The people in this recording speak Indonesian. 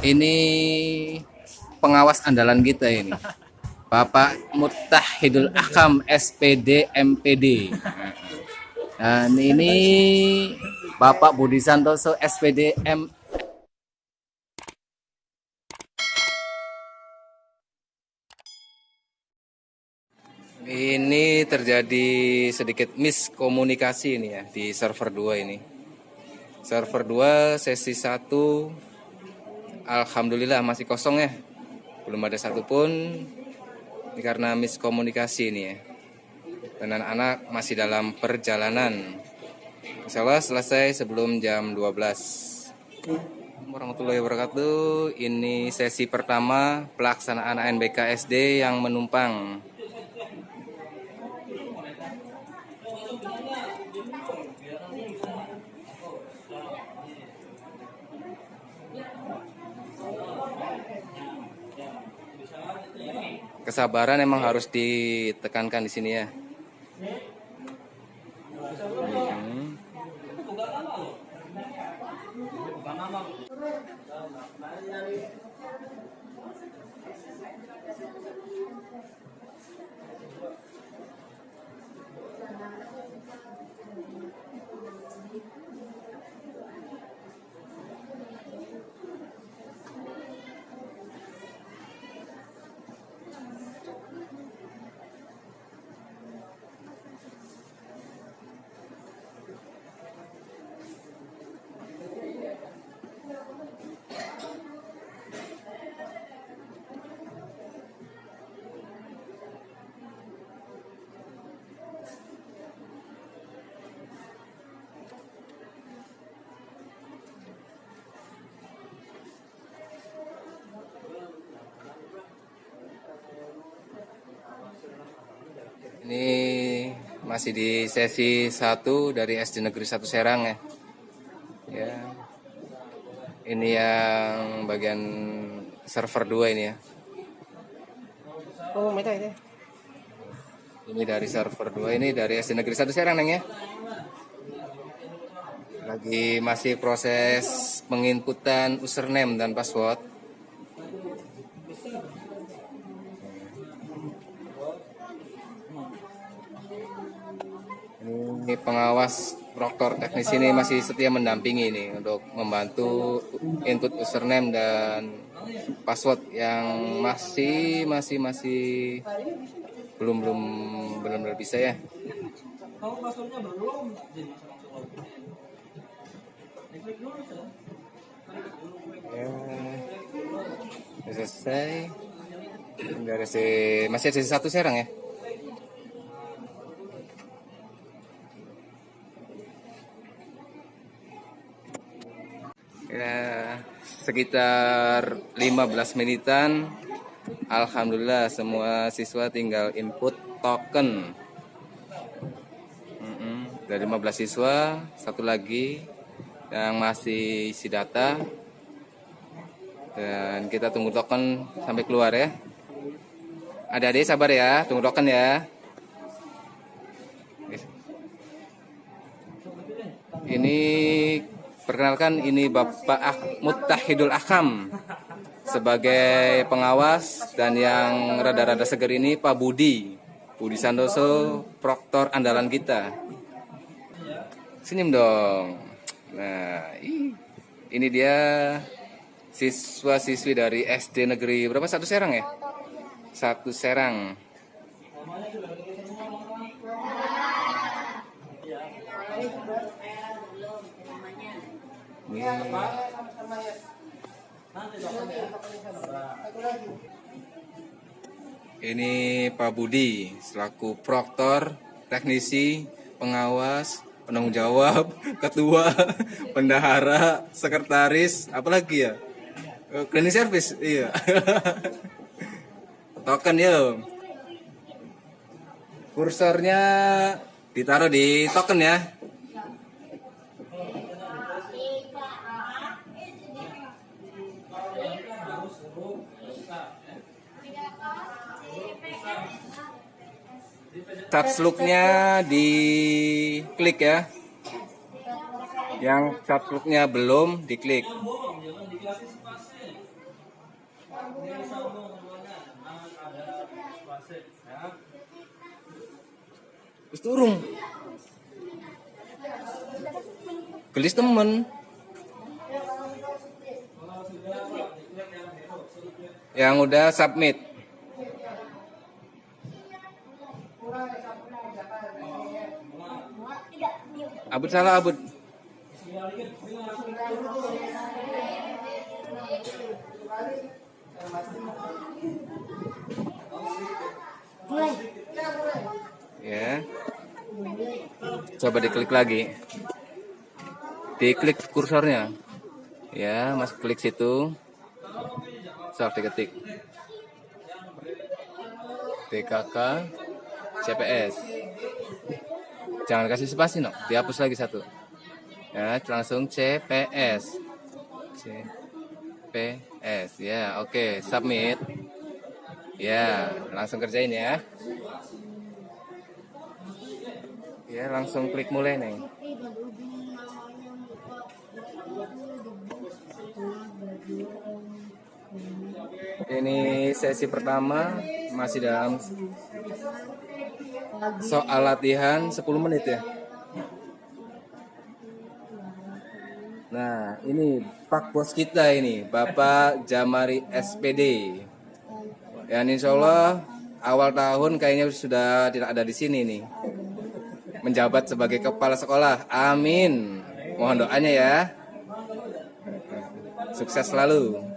Ini pengawas andalan kita ini. Bapak Mutahidul Akam SPD MPD. Dan ini Bapak Budi Santoso SPD M Ini terjadi sedikit miskomunikasi ini ya di server 2 ini. Server 2 sesi 1 Alhamdulillah masih kosong ya. Belum ada satupun ini karena miskomunikasi ini ya. Dan anak-anak masih dalam perjalanan. Insya Allah selesai sebelum jam 12 warahmatullahi wabarakatuh. Ini sesi pertama pelaksanaan ANBK SD yang menumpang. Kesabaran emang harus ditekankan di sini ya. Hmm. Ini masih di sesi 1 dari SD Negeri 1 Serang ya. Ya. Ini yang bagian server 2 ini ya. Oh, meta ini. Ini dari server 2 ini dari SD Negeri 1 Serang Neng ya. Lagi masih proses penginputan username dan password. Ini pengawas proktor teknis ini masih setia mendampingi ini untuk membantu input username dan password yang masih masih masih belum belum belum benar bisa ya. Kamu passwordnya belum? Ya, udah selesai. Dari si masih ada satu serang ya. Ya, sekitar 15 menitan. Alhamdulillah semua siswa tinggal input token. Mm-mm, Dari 15 siswa, satu lagi yang masih isi data. Dan kita tunggu token sampai keluar ya. Adik-adik sabar ya, tunggu token ya. Ini perkenalkan ini Bapak Ak Mutahidul Akam. Sebagai pengawas dan yang rada-rada seger ini Pak Budi. Budi Santoso proktor andalan kita. Senyum dong. Nah ini dia siswa-siswi dari SD negeri berapa? Satu Serang ya? Satu Serang ini Ini Pak Budi selaku proktor, teknisi, pengawas, penanggung jawab, ketua, bendahara, sekretaris, apalagi ya? Eh, Cleaning service, iya. Token ya. Kursornya ditaruh di token ya. Touch look-nya di klik ya. Yang subscribe-nya belum diklik. Terus turun. Gelis temen. Yang udah submit. Abut salah abut. Ya. Coba diklik lagi. Diklik kursornya. Ya, Mas klik situ. Sok diketik. DKK CPS. Jangan kasih spasi, no. Dihapus lagi satu. Ya, langsung CPS. CPS. Ya, oke, submit. Ya, langsung kerjain ya. Ya, langsung klik mulai nih. Ini sesi pertama masih dalam soal latihan 10 menit ya. Nah, ini Pak Bos kita ini, Bapak Jamari SPD. Ya, insya Allah awal tahun kayaknya sudah tidak ada di sini nih. Menjabat sebagai kepala sekolah. Amin. Mohon doanya ya. Sukses selalu.